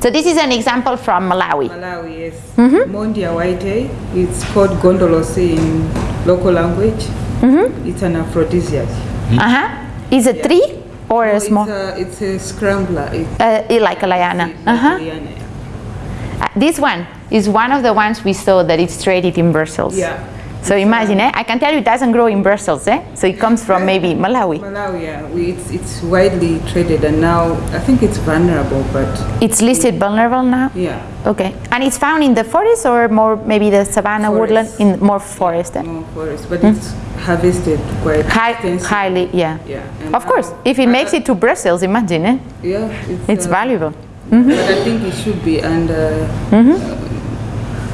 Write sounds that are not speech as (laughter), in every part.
So this is an example from Malawi. Malawi, yes. Mondia whitei, it's called Gondolosi in local language. It's an aphrodisiac. Uh-huh. Is it a tree or a It's small, a, it's a scrambler. It's uh, like a liana? like Uh-huh. liana. Uh, this one is one of the ones we saw that it's traded in Brussels. Yeah. So imagine, eh? I can tell you it doesn't grow in Brussels, eh? So it comes from maybe Malawi. Malawi, yeah. We, it's, it's widely traded and now I think it's vulnerable, but It's listed vulnerable now? yeah, Okay. And it's found in the forest or more maybe the savanna woodland? In more forest, eh? more forest. But it's harvested quite High, highly, yeah. Yeah. and Of course, if it makes it to Brussels, imagine, eh? Yeah, it's, It's uh, valuable. But I think it should be under. Mm-hmm. uh,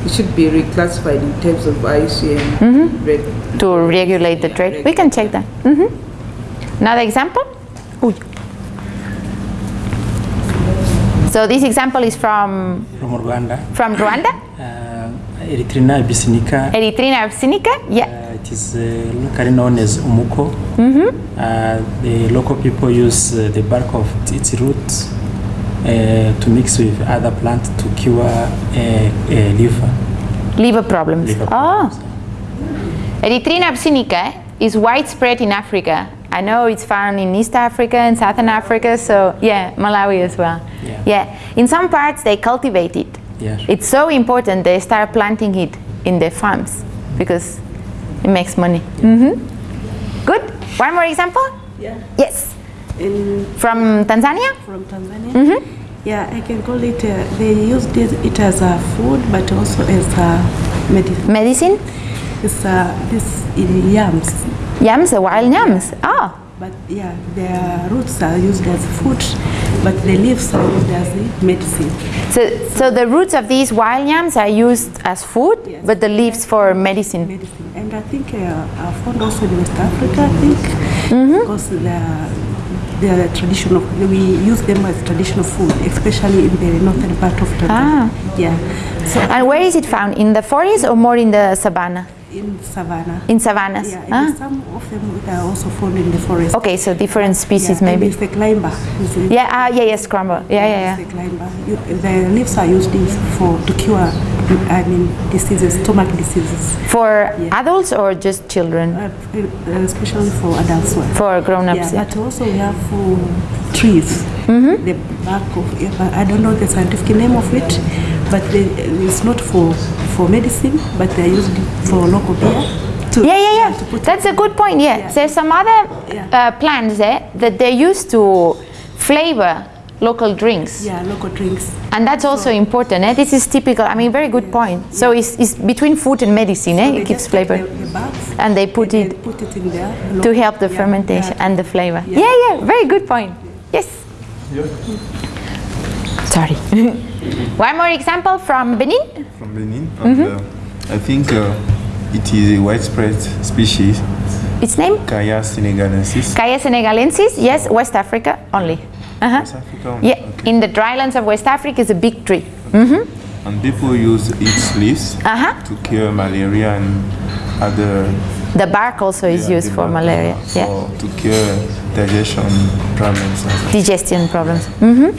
it should be reclassified in terms of IUCN. reg- Mm-hmm. To regulate the Yeah, trade. We can check that. Mhm. Another example? Uy. So this example is from, from Rwanda. from Rwanda, Uh, Erythrina abyssinica. Erythrina abyssinica. Yeah. Uh, it is uh, locally known as umuko. Mm-hmm. Uh, the local people use uh, the bark of its roots to mix with other plants to cure uh, uh, liver. Liver problems. liver oh. problems. Erythrina abyssinica is widespread in Africa. I know it's found in East Africa and Southern Africa, so yeah, Malawi as well. Yeah. In some parts they cultivate it. Yeah. It's so important they start planting it in their farms because it makes money. hmm Good. One more example? Yeah, Yes. In, From Tanzania? from Tanzania. Mm-hmm. Yeah, I can call it, uh, they use this, it as a food, but also as a medicine. Medicine? It's uh, this in yams, Yams, the wild yams. Ah. but yeah, their roots are used as food, but the leaves are used as medicine. So, so the roots of these wild yams are used as food, Yes. but the leaves for medicine. Medicine, and I think uh, are found also in West Africa. I think Mm-hmm. because they're they're traditional. We use them as traditional food, especially in the northern part of Tanzania. Ah. Yeah, so And where is it found? In the forest or more in the savannah? In savannah. In savannas? Yeah, Ah. some of them are also found in the forest. Okay, so different species yeah, maybe. It's the climber. It's the- Yeah, ah, yeah, yeah, scramble. Yeah, yeah, yeah. the climber. You, the leaves are used in- for to cure, I mean, diseases, stomach diseases, For Yeah. adults or just children? uh, especially for adults. one. For grown-ups, Yeah, yeah. but also we have uh, trees. Mm-hmm. The bark of, I don't know the scientific name of it, but they, it's not for for medicine, but they're used for local beer. To, Yeah, yeah, to yeah. put That's a good point, yeah. Yeah. There's some other Yeah. uh, plants eh, that they use to flavor local drinks. yeah, local drinks. And that's also important. Eh? This is typical. I mean, very good point. So it's, it's between food and medicine. Eh? It keeps flavor. The, the barks And they put and it put it in there to help the Yeah, fermentation yeah. and the flavor. Yeah. Yeah. yeah, very good point. Yes. Sorry. (laughs) One more example from Benin. from Benin. And, uh, I think uh, it is a widespread species, Its name? Khaya senegalensis. Khaya senegalensis. Yes, West Africa only. Uh-huh. West Africa only, Yeah, okay. in the drylands of West Africa is a big tree. And people use its leaves Uh-huh. to cure malaria and other The bark also is yeah, used for malaria. Yeah. to cure digestion problems. digestion problems. hmm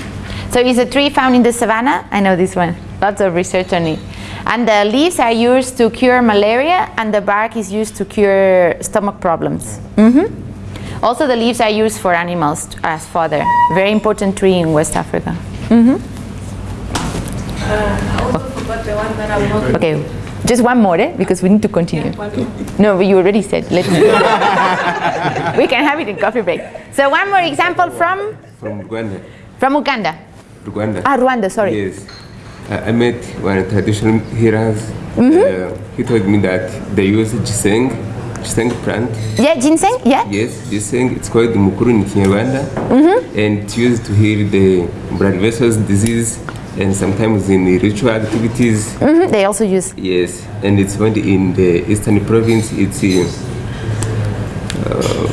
So it's a tree found in the savannah. I know this one. Lots of research on it. And the leaves are used to cure malaria, and the bark is used to cure stomach problems. hmm Also, the leaves are used for animals as fodder. Very important tree in West Africa. Okay, just one more, eh? because we need to continue. No, but you already said. Let's. (laughs) we can have it in coffee break. So one more example from From Rwanda. from Uganda. Rwanda. Ah, Rwanda. Sorry. Yes. Uh, I met one traditional healers. Mm-hmm. Uh, he told me that they use ginseng, ginseng plant. Yeah, ginseng. Yeah. Yes, ginseng. It's called mukuru in Kinyarwanda. Mm-hmm. And it's used to heal the blood vessels disease and sometimes in the ritual activities. Mhm, They also use. Yes, and it's found in the eastern province. It's in. Uh,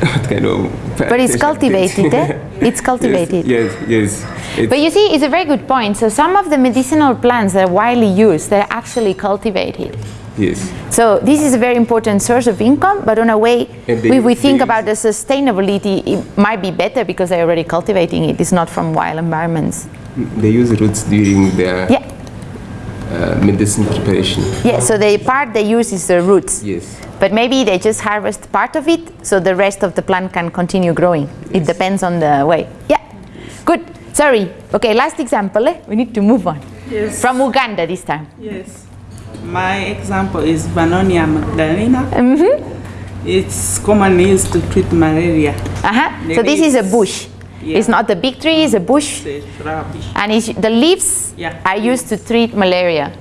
(laughs) what kind of. But it's cultivated, eh? (laughs) It's (laughs) cultivated. Yes, yes. yes. But you see, it's a very good point. So some of the medicinal plants that are widely used, they're actually cultivated. Yes. So this is a very important source of income, but on a way, they- if we think about the sustainability, it might be better because they're already cultivating it. It's not from wild environments. They use roots during their Yeah, uh, medicine preparation. yeah. So the part they use is the roots. Yes. But maybe they just harvest part of it, so the rest of the plant can continue growing. It depends on the way. Yeah, good. Sorry. Okay, last example. Eh? We need to move on. Yes. From Uganda this time. Yes. My example is Vernonia amygdalina. It's commonly used to treat malaria. Uh-huh. The So this is a bush. Yeah. It's not a big tree, it's a bush. And it's, the leaves Yeah. are used to treat malaria.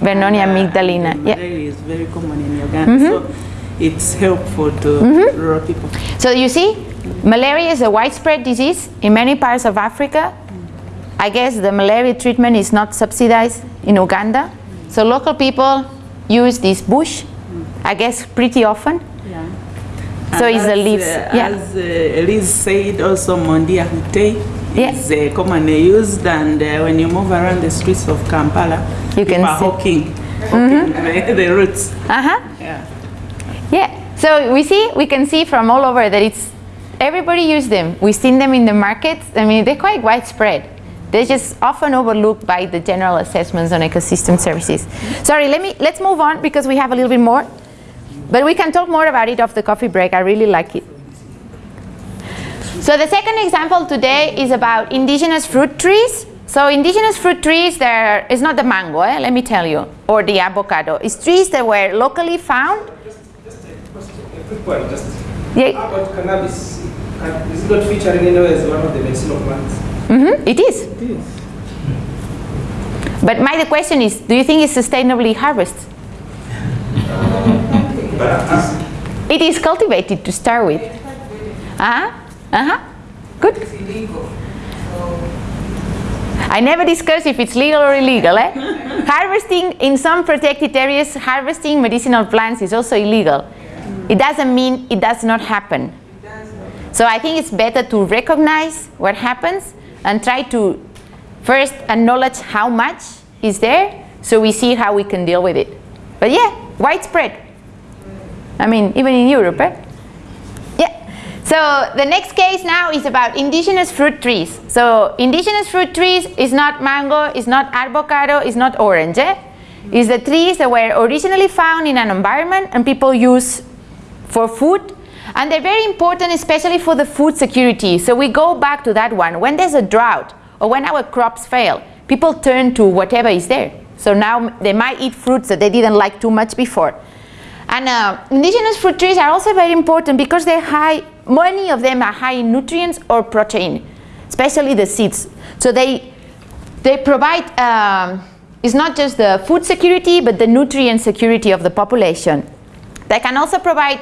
Vernonia uh, amygdalina. Yeah. Malaria is very common in Uganda, so it's helpful to rural people. So you see, malaria is a widespread disease in many parts of Africa. I guess the malaria treatment is not subsidized in Uganda. So local people use this bush, I guess pretty often. So And it's the as, leaves, uh, yeah. As uh, Elise said, also Mondia Hute Yeah. is uh, commonly used, and uh, when you move around the streets of Kampala, You can are see- hawking, hawking the, the roots. Uh-huh. Yeah. Yeah. So we see, we can see from all over that it's everybody use them. We've seen them in the markets. I mean, they're quite widespread. They're just often overlooked by the general assessments on ecosystem services. Sorry, let me let's move on because we have a little bit more. But we can talk more about it off the coffee break. I really like it. So the second example today is about indigenous fruit trees. So indigenous fruit trees, there is not the mango, eh, let me tell you, or the avocado. It's trees that were locally found. Just a quick one, just Yeah, about cannabis. Is it not featuring anywhere as one of the medicinal plants? Mm -hmm, it is. It is. But my the question is, do you think it's sustainably harvested? (laughs) It is cultivated to start with. Uh-huh. Uh-huh. Good. I never discuss if it's legal or illegal. Eh? (laughs) harvesting in some protected areas, harvesting medicinal plants is also illegal. It doesn't mean it does not happen. So I think it's better to recognize what happens and try to first acknowledge how much is there so we see how we can deal with it. But yeah, widespread. I mean, even in Europe, eh? Yeah. So the next case now is about indigenous fruit trees. So indigenous fruit trees is not mango, is not avocado, is not orange. Eh? It's the trees that were originally found in an environment and people use for food. And they're very important, especially for the food security. So we go back to that one. When there's a drought or when our crops fail, people turn to whatever is there. So now they might eat fruits that they didn't like too much before. And uh, indigenous fruit trees are also very important because they're high, many of them are high in nutrients or protein, especially the seeds. So they, they provide, um, it's not just the food security, but the nutrient security of the population. They can also provide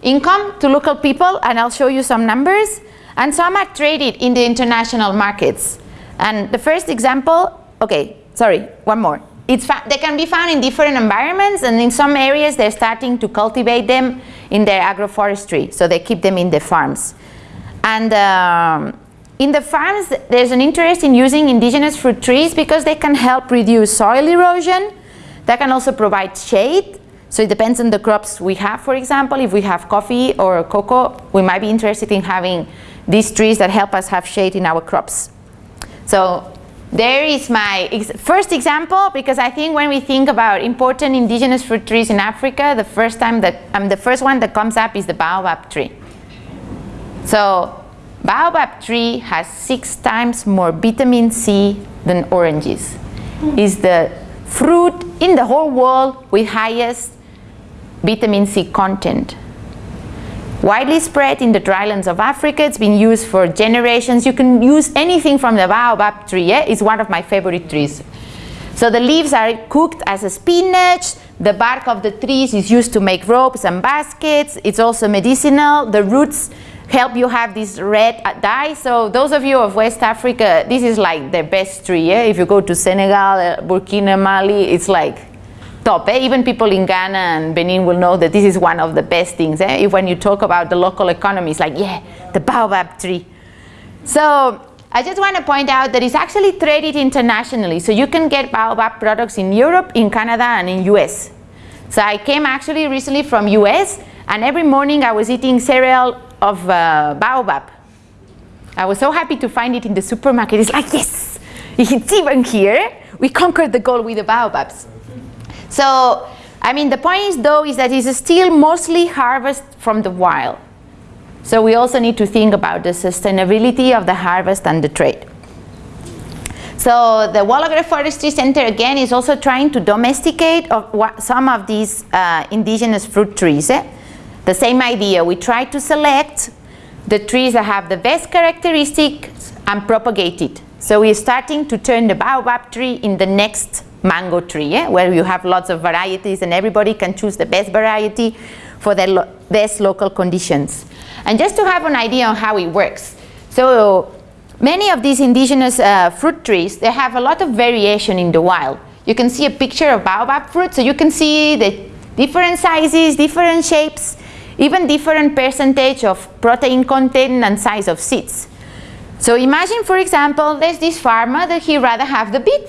income to local people, and I'll show you some numbers. And some are traded in the international markets. And the first example, okay, sorry, one more. It's they can be found in different environments, and in some areas they're starting to cultivate them in their agroforestry, so they keep them in the farms. And um, in the farms, there's an interest in using indigenous fruit trees because they can help reduce soil erosion. They can also provide shade. So it depends on the crops we have, for example. If we have coffee or cocoa, we might be interested in having these trees that help us have shade in our crops. So there is my ex first example because I think when we think about important indigenous fruit trees in Africa, the first time that um, the first one that comes up is the baobab tree. So baobab tree has six times more vitamin C than oranges. Is the fruit in the whole world with highest vitamin C content. Widely spread in the drylands of Africa, it's been used for generations. You can use anything from the baobab tree, it's one of my favorite trees. So the leaves are cooked as a spinach, the bark of the trees is used to make ropes and baskets, it's also medicinal, the roots help you have this red dye. So those of you of West Africa, this is like the best tree. If you go to Senegal, uh, Burkina, Mali, it's like top. Eh? Even people in Ghana and Benin will know that this is one of the best things. Eh? If when you talk about the local economy, it's like, yeah, the baobab tree. So I just want to point out that it's actually traded internationally. So you can get baobab products in Europe, in Canada, and in US. So I came actually recently from US and every morning I was eating cereal of uh, baobab. I was so happy to find it in the supermarket. It's like, yes, (laughs) it's even here. We conquered the goal with the baobabs. So, I mean, the point is though is that it's still mostly harvest from the wild. So we also need to think about the sustainability of the harvest and the trade. So the World Forestry Center again is also trying to domesticate of what, some of these uh, indigenous fruit trees. Eh? The same idea, we try to select the trees that have the best characteristics and propagate it. So we're starting to turn the baobab tree in the next mango tree, eh? where you have lots of varieties and everybody can choose the best variety for the lo best local conditions. And just to have an idea on how it works. So Many of these indigenous uh, fruit trees, they have a lot of variation in the wild. You can see a picture of baobab fruit, so you can see the different sizes, different shapes, even different percentage of protein content and size of seeds. So imagine, for example, there's this farmer that he rather have the big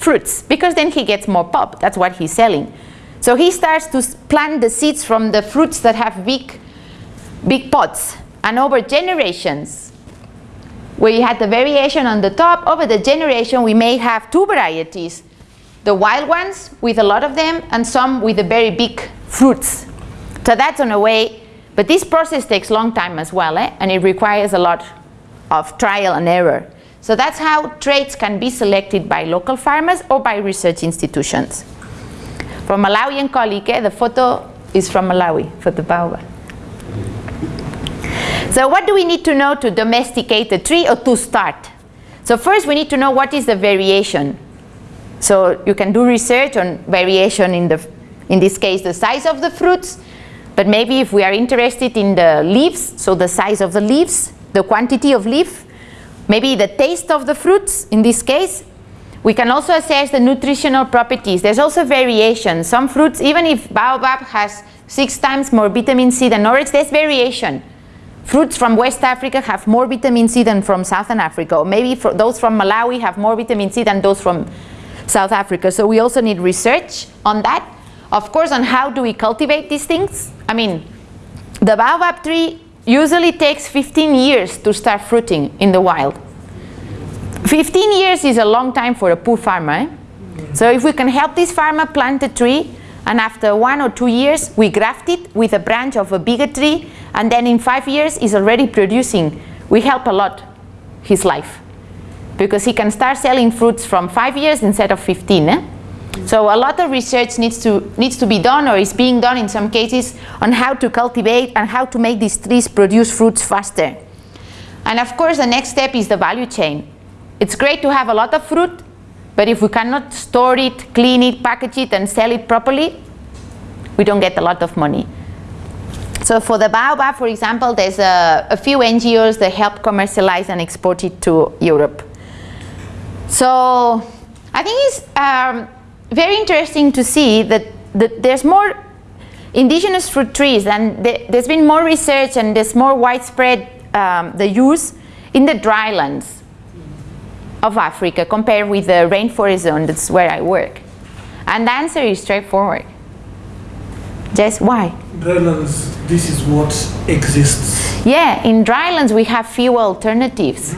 fruits because then he gets more pop. That's what he's selling. So he starts to plant the seeds from the fruits that have big, big pods. And over generations, we had the variation on the top. Over the generation, we may have two varieties. The wild ones with a lot of them and some with the very big fruits. So that's on a way, but this process takes long time as well, eh? and it requires a lot of trial and error. So that's how traits can be selected by local farmers or by research institutions. From Malawian colleague, eh? the photo is from Malawi for the baobab. So what do we need to know to domesticate a tree or to start? So first we need to know what is the variation. So you can do research on variation in, the, in this case the size of the fruits, but maybe if we are interested in the leaves, so the size of the leaves, the quantity of leaf, maybe the taste of the fruits in this case, we can also assess the nutritional properties. There's also variation. Some fruits, even if baobab has six times more vitamin C than orange, there's variation. Fruits from West Africa have more vitamin C than from Southern Africa, or maybe those from Malawi have more vitamin C than those from South Africa. So we also need research on that. Of course, on how do we cultivate these things? I mean, the baobab tree usually takes 15 years to start fruiting in the wild. 15 years is a long time for a poor farmer. Eh? So if we can help this farmer plant a tree and after one or two years we graft it with a branch of a bigger tree and then in five years is already producing. We help a lot his life because he can start selling fruits from five years instead of 15. Eh? So a lot of research needs to, needs to be done or is being done in some cases on how to cultivate and how to make these trees produce fruits faster. And of course the next step is the value chain. It's great to have a lot of fruit, but if we cannot store it, clean it, package it and sell it properly, we don't get a lot of money. So for the baobab, for example, there's a, a few NGOs that help commercialize and export it to Europe. So I think it's um, very interesting to see that, that there's more indigenous fruit trees and th there's been more research and there's more widespread um, the use in the drylands of Africa compared with the rainforest zone, that's where I work. And the answer is straightforward. Just why? Drylands, this is what exists. Yeah, in drylands we have few alternatives.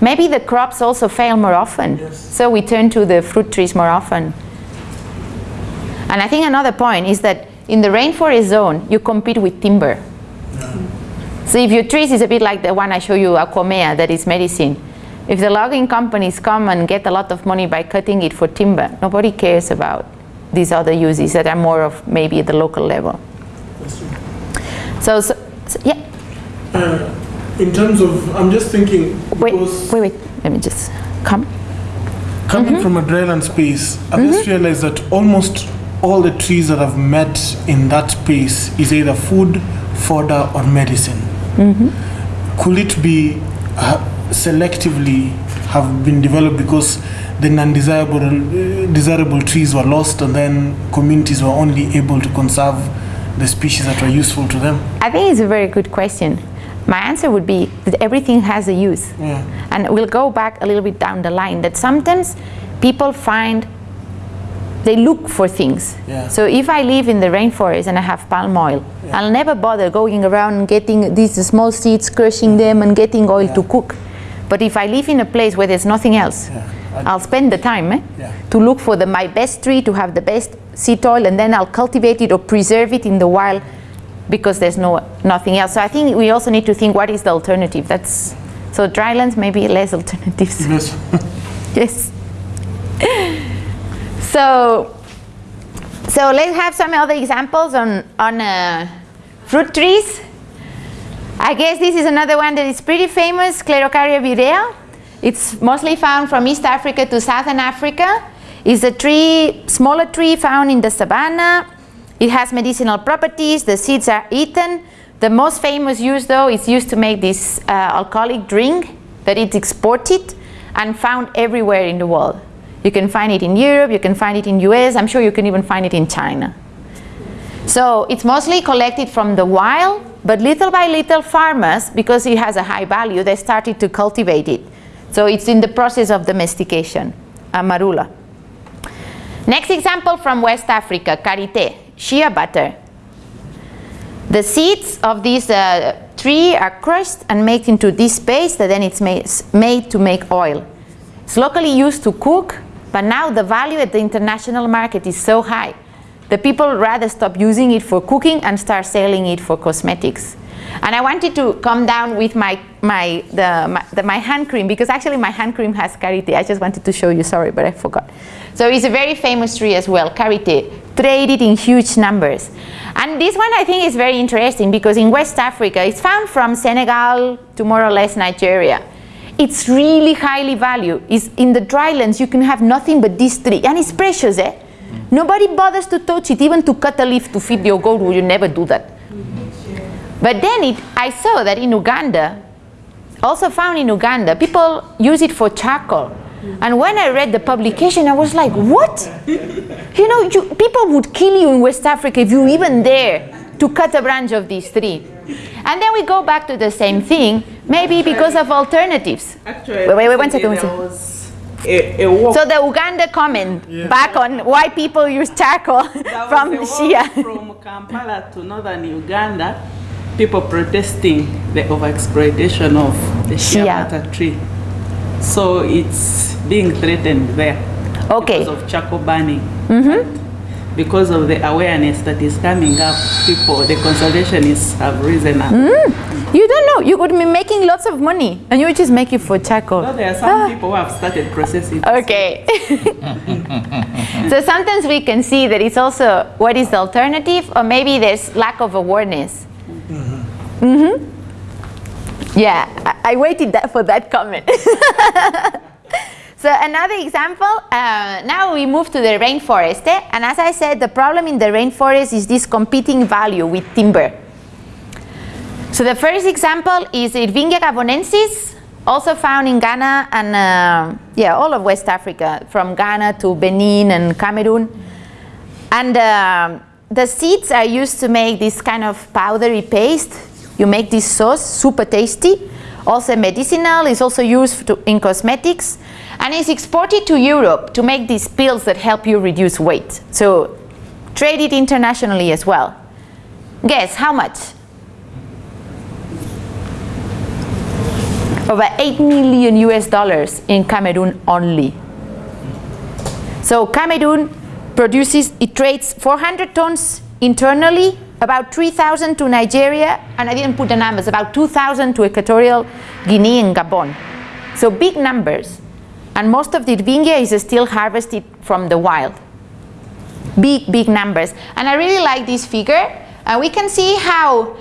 Maybe the crops also fail more often. Yes. So we turn to the fruit trees more often. And I think another point is that in the rainforest zone, you compete with timber. So if your trees is a bit like the one I show you, Aquamea, that is medicine. If the logging companies come and get a lot of money by cutting it for timber, nobody cares about these other uses that are more of maybe at the local level. So, so, so yeah. Uh, in terms of, I'm just thinking, Wait, wait, wait. Let me just come. coming from a dryland space, I've just realized that almost all the trees that I've met in that space is either food, fodder, or medicine. Could it be uh, selectively have been developed because the non-desirable uh, desirable trees were lost and then communities were only able to conserve the species that were useful to them? I think it's a very good question. My answer would be that everything has a use. Yeah. And we'll go back a little bit down the line that sometimes people find they look for things. Yeah. So if I live in the rainforest and I have palm oil, I'll never bother going around and getting these small seeds, crushing them and getting oil to cook. But if I live in a place where there's nothing else, Yeah. I'll spend the time eh, Yeah. to look for the, my best tree, to have the best seed oil, and then I'll cultivate it or preserve it in the wild because there's no nothing else. So I think we also need to think what is the alternative. That's so drylands maybe less (laughs) alternatives. Yes. (laughs) (laughs) So, so let's have some other examples on on uh, fruit trees. I guess this is another one that is pretty famous, Sclerocarya birrea. It's mostly found from East Africa to Southern Africa. It's a tree, smaller tree found in the savanna. It has medicinal properties. The seeds are eaten. The most famous use, though, is used to make this uh, alcoholic drink that it's exported and found everywhere in the world. You can find it in Europe, you can find it in US, I'm sure you can even find it in China. So it's mostly collected from the wild, but little by little farmers, because it has a high value, they started to cultivate it. So it's in the process of domestication, amarula. Next example from West Africa, karité, shea butter. The seeds of this uh, tree are crushed and made into this paste that then it's made to make oil. It's locally used to cook, but now the value at the international market is so high the people rather stop using it for cooking and start selling it for cosmetics. And I wanted to come down with my, my, the, my, the, my hand cream because actually my hand cream has karité. I just wanted to show you, sorry, but I forgot. So it's a very famous tree as well, karité, traded in huge numbers. And this one I think is very interesting because in West Africa, it's found from Senegal to more or less Nigeria. It's really highly valued. It's in the drylands, you can have nothing but this tree. And it's precious, eh? Nobody bothers to touch it, even to cut a leaf to feed your goat, you never do that. But then it, I saw that in Uganda, also found in Uganda, people use it for charcoal. And when I read the publication, I was like, what? You know, you, people would kill you in West Africa if you even dare to cut a branch of this tree. And then we go back to the same thing, maybe because of alternatives. Actually, Wait, wait, wait, one second, one there second. was a, a. So the Uganda comment back on why people use charcoal (laughs) from was Shia. walk from Kampala to northern Uganda, people protesting the overexploitation of the shea Shea. butter tree. So it's being threatened there Okay. because of charcoal burning. Mm-hmm. Because of the awareness that is coming up, people, the conservationists have risen up. Mm. You don't know. You could be making lots of money and you would just make it for charcoal. So there are some ah. people who have started processing. Okay. (laughs) so sometimes we can see that it's also what is the alternative, or maybe there's lack of awareness. Mm-hmm. mm-hmm. Yeah, I, I waited that for that comment. (laughs) so another example, uh, now we move to the rainforest. eh? And as I said, the problem in the rainforest is this competing value with timber. So the first example is Irvingia gabonensis, also found in Ghana and uh, yeah, all of West Africa, from Ghana to Benin and Cameroon. And um the seeds are used to make this kind of powdery paste. You make this sauce, super tasty. Also medicinal, is also used to, in cosmetics. And is exported to Europe to make these pills that help you reduce weight. So trade it internationally as well. Guess how much? over 8 million US dollars in Cameroon only. So Cameroon produces, it trades 400 tons internally, about 3,000 to Nigeria, and I didn't put the numbers, about 2,000 to Equatorial Guinea and Gabon. So big numbers. And most of the Irvingia is still harvested from the wild. Big, big numbers. And I really like this figure. And we can see how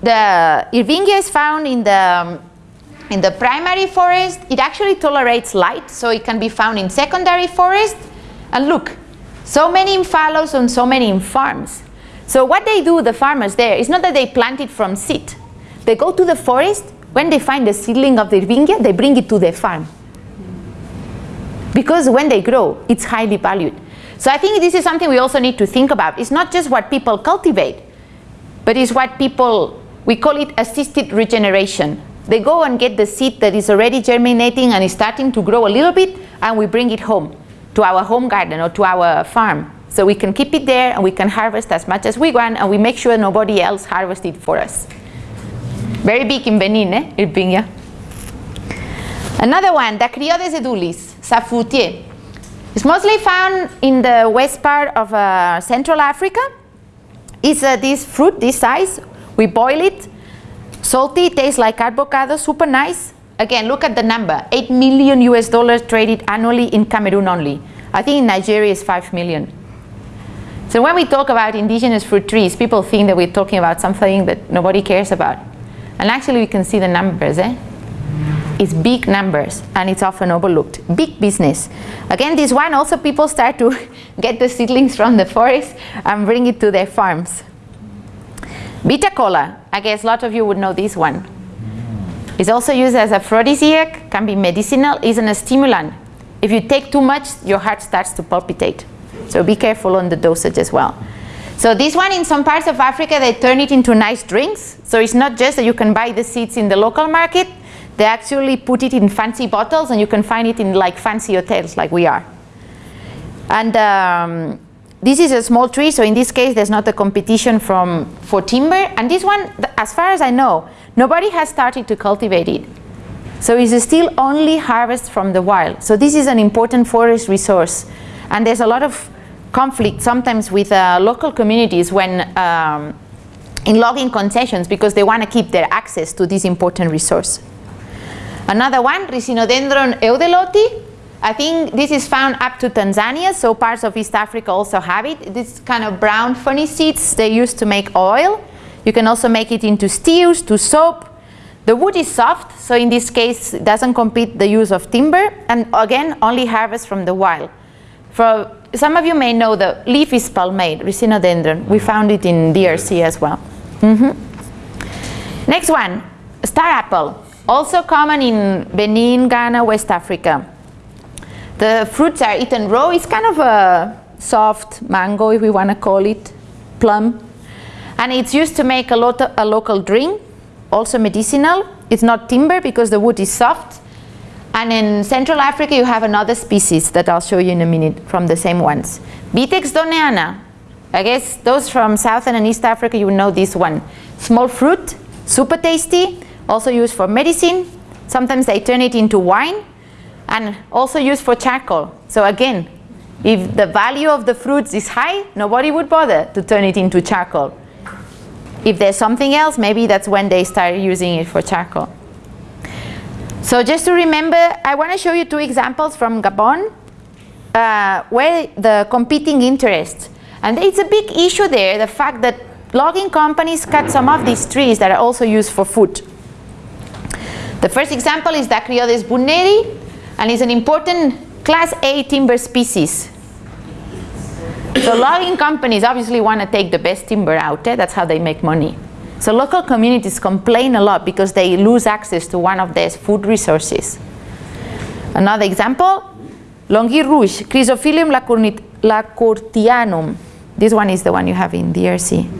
the Irvingia is found in the um, in the primary forest, it actually tolerates light, so it can be found in secondary forest. And look, so many in fallows and so many in farms. So what they do, the farmers there, is not that they plant it from seed. They go to the forest, when they find the seedling of the Irvingia, they bring it to their farm. Because when they grow, it's highly valued. So I think this is something we also need to think about. It's not just what people cultivate, but it's what people, we call it assisted regeneration. They go and get the seed that is already germinating and is starting to grow a little bit, and we bring it home to our home garden or to our farm. So we can keep it there and we can harvest as much as we want and we make sure nobody else harvests it for us. Very big in Benin, eh? Irvingia. Another one, Dacryodes edulis, Safoutier. It's mostly found in the west part of uh, Central Africa. It's uh, this fruit, this size. We boil it, salty, tastes like avocado, super nice. Again, look at the number, 8 million US dollars traded annually in Cameroon only. I think in Nigeria is 5 million. So when we talk about indigenous fruit trees, people think that we're talking about something that nobody cares about. And actually we can see the numbers, eh? It's big numbers and it's often overlooked. Big business. Again, this one also people start to (laughs) get the seedlings from the forest and bring it to their farms. Bitter cola, I guess a lot of you would know this one. It's also used as aphrodisiac, can be medicinal, isn't a stimulant. If you take too much, your heart starts to palpitate. So be careful on the dosage as well. So this one in some parts of Africa, they turn it into nice drinks. So it's not just that you can buy the seeds in the local market, they actually put it in fancy bottles and you can find it in like fancy hotels like we are. And um, this is a small tree, so in this case there's not a competition from, for timber. And this one, as far as I know, nobody has started to cultivate it. So it's still only harvest from the wild. So this is an important forest resource. And there's a lot of conflict sometimes with uh, local communities when um, in logging concessions because they want to keep their access to this important resource. Another one, Ricinodendron heudelotii. I think this is found up to Tanzania, so parts of East Africa also have it. This kind of brown funny seeds they use to make oil. You can also make it into stews, to soap. The wood is soft, so in this case it doesn't compete the use of timber, and again only harvest from the wild. For some of you may know the leaf is palmate, Ricinodendron. We found it in DRC as well. Mm -hmm. Next one, star apple. Also common in Benin, Ghana, West Africa. The fruits are eaten raw. It's kind of a soft mango, if we want to call it, plum. And it's used to make a, lot of, a local drink, also medicinal. It's not timber because the wood is soft. And in Central Africa, you have another species that I'll show you in a minute from the same ones. Vitex doniana. I guess those from Southern and East Africa, you know this one. Small fruit, super tasty, also used for medicine. Sometimes they turn it into wine and also used for charcoal. So again, if the value of the fruits is high, nobody would bother to turn it into charcoal. If there's something else, maybe that's when they start using it for charcoal. So just to remember, I want to show you two examples from Gabon uh, where the competing interests. And it's a big issue there, the fact that logging companies cut some of these trees that are also used for food. The first example is Dacryodes buettneri, and it's an important class A timber species. So logging companies obviously want to take the best timber out there, that's how they make money. So local communities complain a lot because they lose access to one of their food resources. Another example, Longis rouge, Chrysophyllum lacourtianum. This one is the one you have in DRC.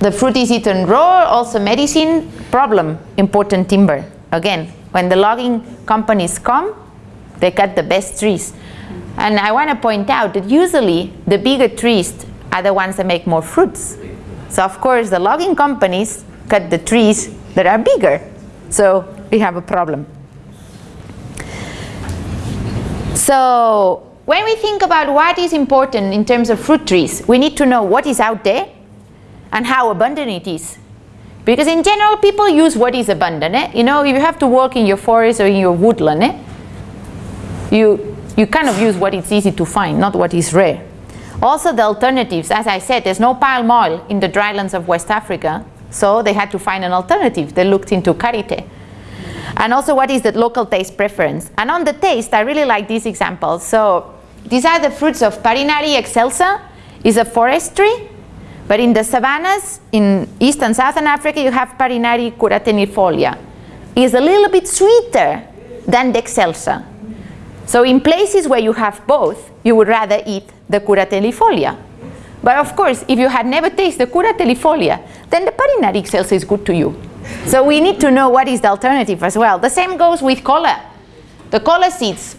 The fruit is eaten raw, also medicine, problem, important timber. Again, when the logging companies come, they cut the best trees. And I want to point out that usually the bigger trees are the ones that make more fruits. So of course the logging companies cut the trees that are bigger. So we have a problem. So when we think about what is important in terms of fruit trees, we need to know what is out there and how abundant it is. Because in general, people use what is abundant. Eh? You know, if you have to work in your forest or in your woodland, eh? you, you kind of use what is easy to find, not what is rare. Also the alternatives, as I said, there's no palm oil in the drylands of West Africa, so they had to find an alternative. They looked into karité. And also what is the local taste preference? And on the taste, I really like these examples. So these are the fruits of Parinari excelsa, is a forest tree. But in the savannas, in East and Southern Africa, you have Parinari curatellifolia. It's a little bit sweeter than the excelsa. So in places where you have both, you would rather eat the curatellifolia. But of course, if you had never tasted the curatellifolia, then the Parinari excelsa is good to you. So we need to know what is the alternative as well. The same goes with cola. The cola seeds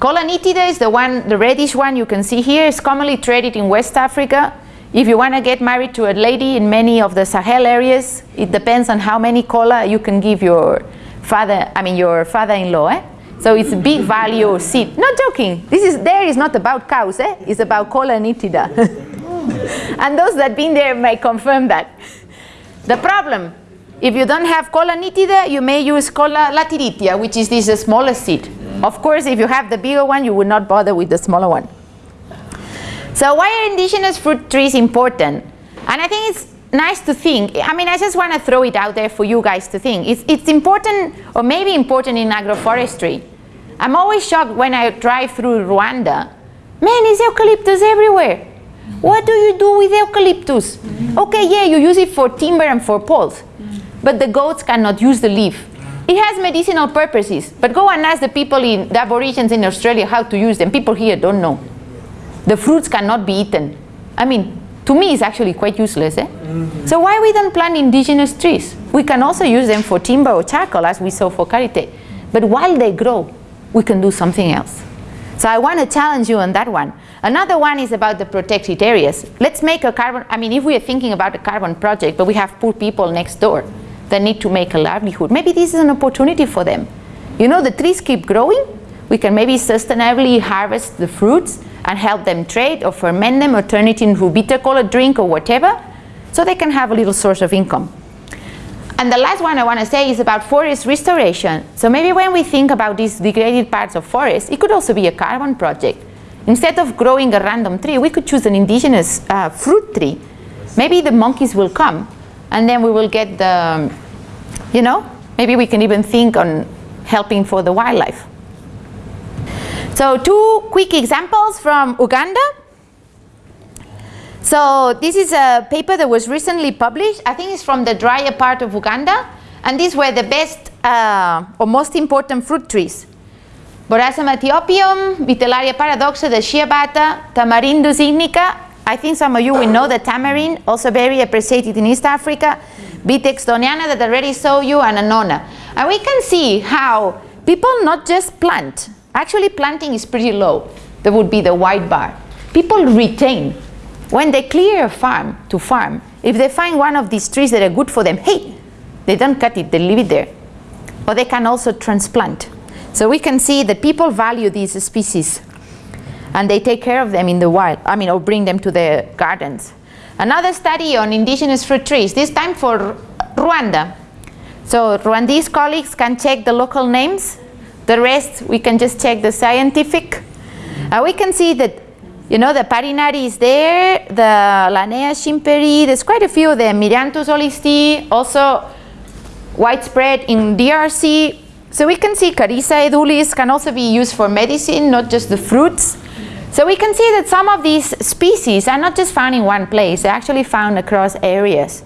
Cola nitida is the one, the reddish one you can see here. is commonly traded in West Africa. If you want to get married to a lady in many of the Sahel areas, it depends on how many cola you can give your father, I mean your father-in-law. Eh? So it's a big value seed. Not joking. This is there is not about cows. Eh? It's about cola nitida. (laughs) and those that been there may confirm that. The problem, if you don't have cola nitida, you may use cola lateritia, which is this smaller seed. Of course, if you have the bigger one, you would not bother with the smaller one. So why are indigenous fruit trees important? And I think it's nice to think. I mean, I just want to throw it out there for you guys to think. It's, it's important, or maybe important in agroforestry. I'm always shocked when I drive through Rwanda. Man, there's eucalyptus everywhere. What do you do with eucalyptus? Okay, yeah, you use it for timber and for poles, but the goats cannot use the leaf. It has medicinal purposes, but go and ask the people in the aborigines in Australia how to use them. People here don't know. The fruits cannot be eaten. I mean, to me it's actually quite useless. Eh? Mm -hmm. So why we don't plant indigenous trees? We can also use them for timber or charcoal as we saw for karité. But while they grow, we can do something else. So I want to challenge you on that one. Another one is about the protected areas. Let's make a carbon, I mean, if we are thinking about a carbon project, but we have poor people next door that need to make a livelihood, maybe this is an opportunity for them. You know, the trees keep growing. We can maybe sustainably harvest the fruits and help them trade or ferment them or turn it into bitter colored drink or whatever so they can have a little source of income. And the last one I want to say is about forest restoration. So maybe when we think about these degraded parts of forest, it could also be a carbon project. Instead of growing a random tree, we could choose an indigenous uh, fruit tree. Maybe the monkeys will come and then we will get the, you know, maybe we can even think on helping for the wildlife. So two quick examples from Uganda. So this is a paper that was recently published. I think it's from the drier part of Uganda. And these were the best uh, or most important fruit trees. Borassus aethiopum, Vitellaria paradoxa, the shea butter, Tamarindus indica. I think some of you will know the tamarind, also very appreciated in East Africa. Vitex doniana that I already saw you, and Annona. And we can see how people not just plant, Actually, planting is pretty low. That would be the white bar. People retain. When they clear a farm to farm, if they find one of these trees that are good for them, hey, they don't cut it, they leave it there. Or they can also transplant. So we can see that people value these species and they take care of them in the wild, I mean, or bring them to their gardens. Another study on indigenous fruit trees, this time for Rwanda. So Rwandese colleagues can check the local names the rest, we can just check the scientific. Uh, we can see that, you know, the Parinari is there, the Lannea schimperi, there's quite a few of them, Myrianthus holstii, also widespread in DRC. So we can see Carissa edulis can also be used for medicine, not just the fruits. So we can see that some of these species are not just found in one place, they're actually found across areas.